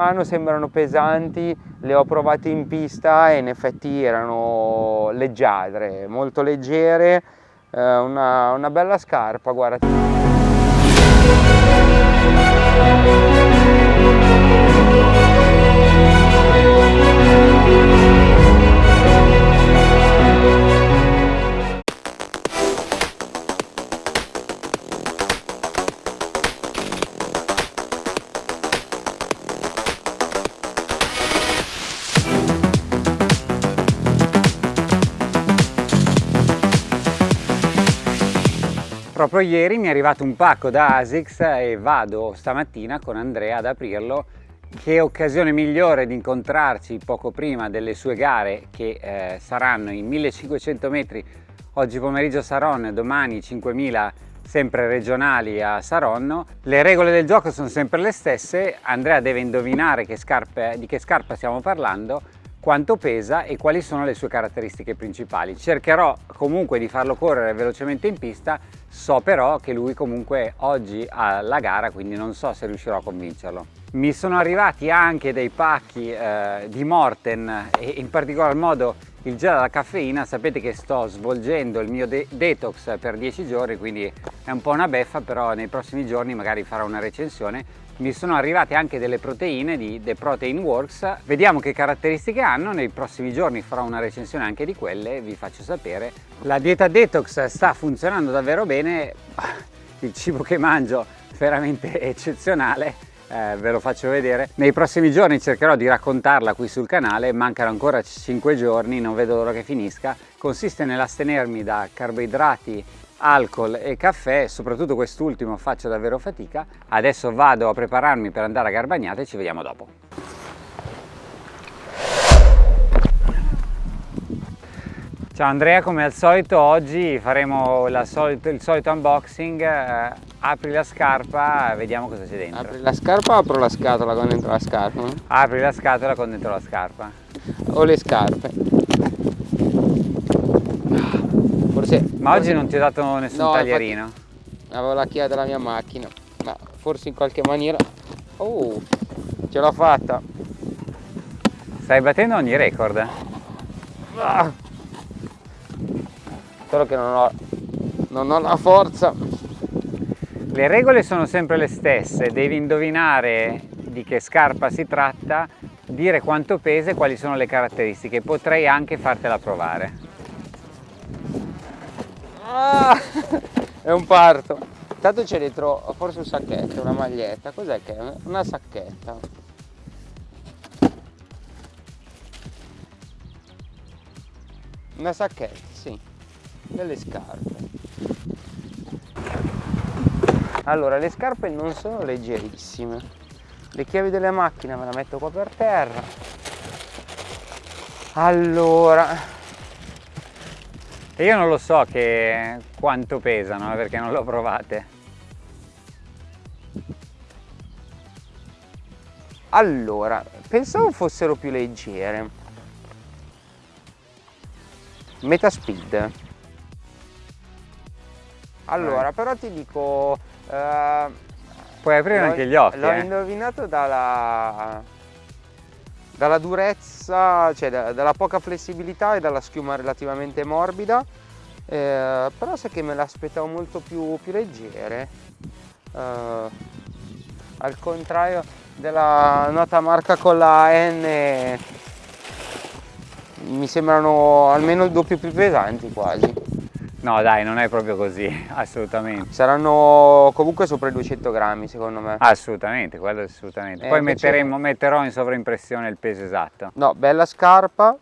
mano sembrano pesanti, le ho provate in pista e in effetti erano leggiadre, molto leggere, eh, una, una bella scarpa, guarda. Proprio ieri mi è arrivato un pacco da ASICS e vado stamattina con Andrea ad aprirlo. Che occasione migliore di incontrarci poco prima delle sue gare che eh, saranno in 1500 metri oggi pomeriggio Saronno, domani 5000 sempre regionali a Saronno. Le regole del gioco sono sempre le stesse, Andrea deve indovinare che scarpe, di che scarpa stiamo parlando quanto pesa e quali sono le sue caratteristiche principali. Cercherò comunque di farlo correre velocemente in pista, so però che lui comunque oggi ha la gara, quindi non so se riuscirò a convincerlo. Mi sono arrivati anche dei pacchi eh, di Morten e in particolar modo il gel alla caffeina, sapete che sto svolgendo il mio de detox per 10 giorni, quindi è un po' una beffa, però nei prossimi giorni magari farò una recensione mi sono arrivate anche delle proteine di The Protein Works. Vediamo che caratteristiche hanno. Nei prossimi giorni farò una recensione anche di quelle vi faccio sapere. La dieta detox sta funzionando davvero bene? Il cibo che mangio veramente eccezionale eh, ve lo faccio vedere. Nei prossimi giorni cercherò di raccontarla qui sul canale. Mancano ancora 5 giorni non vedo l'ora che finisca. Consiste nell'astenermi da carboidrati alcol e caffè, soprattutto quest'ultimo faccio davvero fatica. Adesso vado a prepararmi per andare a Garbagnate e ci vediamo dopo. Ciao Andrea, come al solito oggi faremo solito, il solito unboxing, eh, apri la scarpa, vediamo cosa c'è dentro. Apri la scarpa o apro la scatola con dentro la scarpa? Apri la scatola con dentro la scarpa. O le scarpe. Forse, ma oggi non ti ho dato nessun no, taglierino? Infatti, avevo la chiave della mia macchina, ma forse in qualche maniera... Oh, ce l'ho fatta! Stai battendo ogni record? Ah. Solo che non ho, non ho la forza. Le regole sono sempre le stesse, devi indovinare di che scarpa si tratta, dire quanto pesa e quali sono le caratteristiche. Potrei anche fartela provare. Ah, è un parto. Intanto c'è dentro forse un sacchetto, una maglietta. Cos'è che è? Una sacchetta. Una sacchetta, sì. Delle scarpe. Allora, le scarpe non sono leggerissime. Le chiavi della macchina me la metto qua per terra. Allora, e io non lo so che quanto pesano, eh, perché non l'ho provate. Allora, pensavo fossero più leggere. Meta speed. Allora, però ti dico... Uh, Puoi aprire anche gli occhi. L'ho eh. indovinato dalla, dalla durezza, cioè da, dalla poca flessibilità e dalla schiuma relativamente morbida, eh, però sai che me l'aspettavo molto più, più leggere, eh, al contrario della nota marca con la N mi sembrano almeno il doppio più pesanti quasi. No dai, non è proprio così, assolutamente. Saranno comunque sopra i 200 grammi secondo me. Assolutamente, quello assolutamente. Eh, Poi metteremo, metterò in sovraimpressione il peso esatto. No, bella scarpa,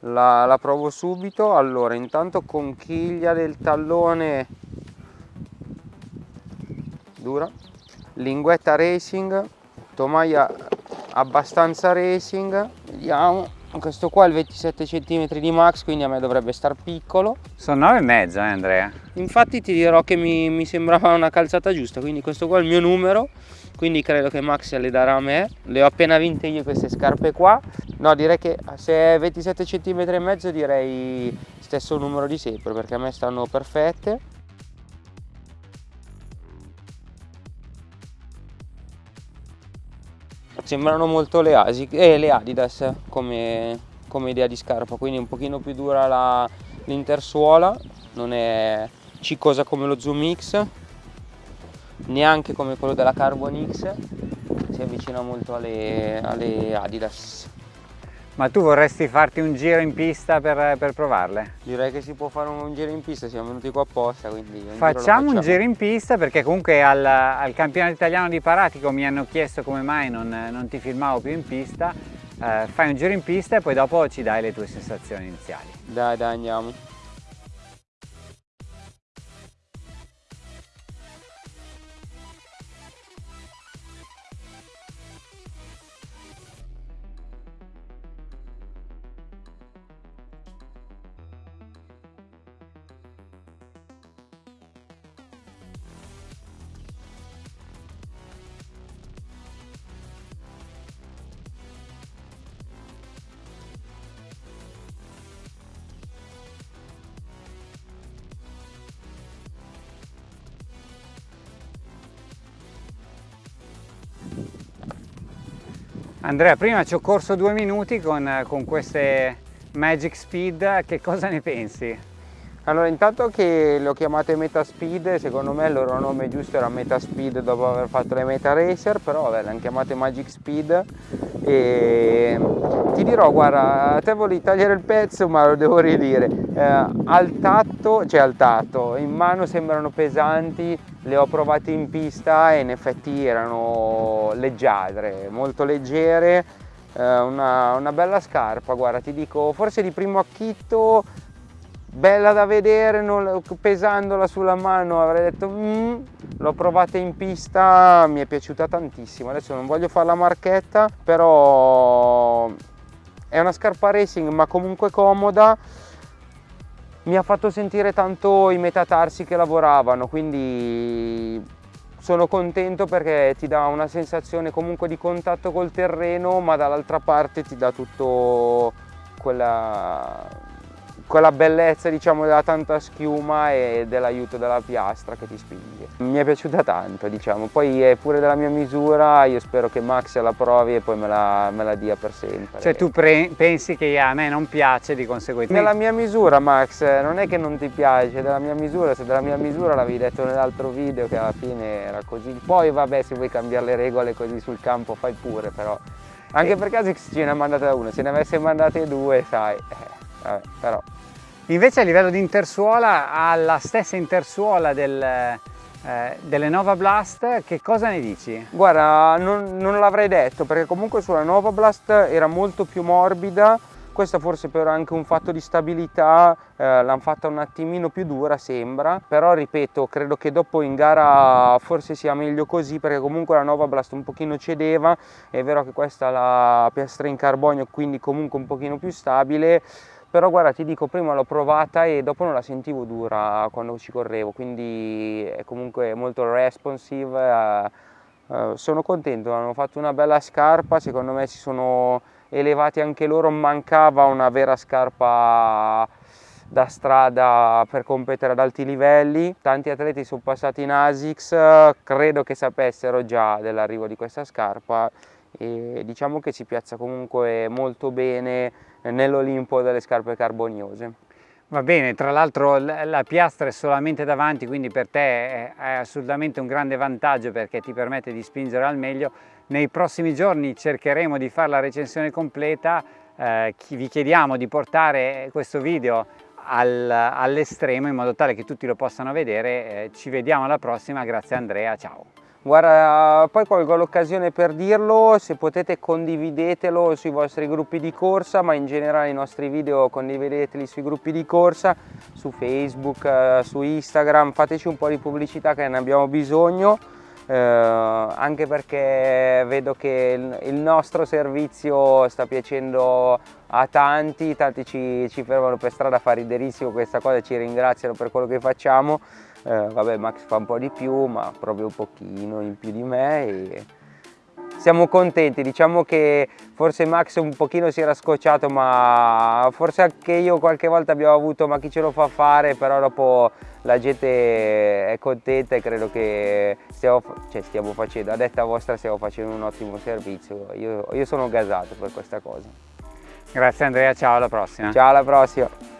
la, la provo subito. Allora, intanto conchiglia del tallone dura, linguetta racing, tomaia abbastanza racing, vediamo questo qua è il 27 cm di max quindi a me dovrebbe star piccolo. Sono 9 e mezzo eh Andrea. Infatti ti dirò che mi, mi, sembrava una calzata giusta quindi questo qua è il mio numero quindi credo che Max le darà a me. Le ho appena vinte io queste scarpe qua. No direi che se è 27 cm e mezzo direi stesso numero di sempre perché a me stanno perfette sembrano molto le, Asic, eh, le Adidas come, come, idea di scarpa, quindi un pochino più dura l'intersuola, non è ciccosa come lo Zoom X, neanche come quello della Carbon X, si avvicina molto alle, alle Adidas. Ma tu vorresti farti un giro in pista per, per, provarle? Direi che si può fare un giro in pista, siamo venuti qua apposta, quindi facciamo, facciamo, un giro in pista perché comunque al, al, campionato italiano di Paratico mi hanno chiesto come mai non, non ti filmavo più in pista. Eh, fai un giro in pista e poi dopo ci dai le tue sensazioni iniziali. Dai, dai, andiamo. Andrea, prima ci ho corso due minuti con, con queste Magic Speed, che cosa ne pensi? Allora intanto che le ho chiamate Meta Speed, secondo me il loro nome giusto era Meta Speed dopo aver fatto le Meta Racer, però vabbè le hanno chiamate Magic Speed e ti dirò guarda, a te volevi tagliare il pezzo ma lo devo ridire, eh, al tatto, cioè al tatto, in mano sembrano pesanti, le ho provate in pista e in effetti erano leggiadre, molto leggere, eh, una, una bella scarpa, guarda ti dico forse di primo acchitto bella da vedere, non, pesandola sulla mano avrei detto mm, l'ho provata in pista, mi è piaciuta tantissimo, adesso non voglio fare la marchetta, però è una scarpa racing ma comunque comoda, mi ha fatto sentire tanto i metatarsi che lavoravano, quindi sono contento perché ti dà una sensazione comunque di contatto col terreno ma dall'altra parte ti dà tutto quella quella bellezza diciamo della tanta schiuma e dell'aiuto della piastra che ti spinge. Mi è piaciuta tanto diciamo, poi è pure della mia misura, io spero che Max la provi e poi me la, me la dia per sempre. Cioè tu pensi che a me non piace di conseguenza? Nella mia misura Max, non è che non ti piace, è della mia misura, se della mia misura l'avevi detto nell'altro video che alla fine era così. Poi vabbè se vuoi cambiare le regole così sul campo fai pure però. Anche per caso ce ne ha mandate una, se ne avesse mandate due sai, eh, vabbè, però. Invece a livello di intersuola ha la stessa intersuola del, eh, delle Nova Blast, che cosa ne dici? Guarda, non, non l'avrei detto perché comunque sulla Nova Blast era molto più morbida, questa forse per anche un fatto di stabilità eh, l'hanno fatta un attimino più dura sembra, però ripeto credo che dopo in gara forse sia meglio così perché comunque la Nova Blast un pochino cedeva, è vero che questa ha la piastra in carbonio quindi comunque un pochino più stabile, però guarda ti dico prima l'ho provata e dopo non la sentivo dura quando ci correvo quindi è comunque molto responsive eh, eh, sono contento hanno fatto una bella scarpa secondo me si sono elevati anche loro mancava una vera scarpa da strada per competere ad alti livelli. Tanti atleti sono passati in ASICS credo che sapessero già dell'arrivo di questa scarpa e diciamo che si piazza comunque molto bene nell'Olimpo delle scarpe carboniose. Va bene, tra l'altro la piastra è solamente davanti, quindi per te è assolutamente un grande vantaggio perché ti permette di spingere al meglio. Nei prossimi giorni cercheremo di fare la recensione completa, eh, vi chiediamo di portare questo video al, all'estremo in modo tale che tutti lo possano vedere. Eh, ci vediamo alla prossima, grazie Andrea, ciao! Guarda, poi colgo l'occasione per dirlo, se potete condividetelo sui vostri gruppi di corsa, ma in generale i nostri video condivideteli sui gruppi di corsa, su Facebook, eh, su Instagram, fateci un po' di pubblicità che ne abbiamo bisogno, eh, anche perché vedo che il, nostro servizio sta piacendo a tanti, tanti ci, ci fermano per strada a fare riderissimo questa cosa, ci ringraziano per quello che facciamo eh, vabbè Max fa un po' di più ma proprio un pochino in più di me e siamo contenti, diciamo che forse Max un pochino si era scocciato ma forse anche io qualche volta abbiamo avuto ma chi ce lo fa fare, però dopo la gente è contenta e credo che stiamo, cioè stiamo facendo, a detta vostra stiamo facendo un ottimo servizio, io, io sono gasato per questa cosa. Grazie Andrea, ciao alla prossima. Ciao alla prossima.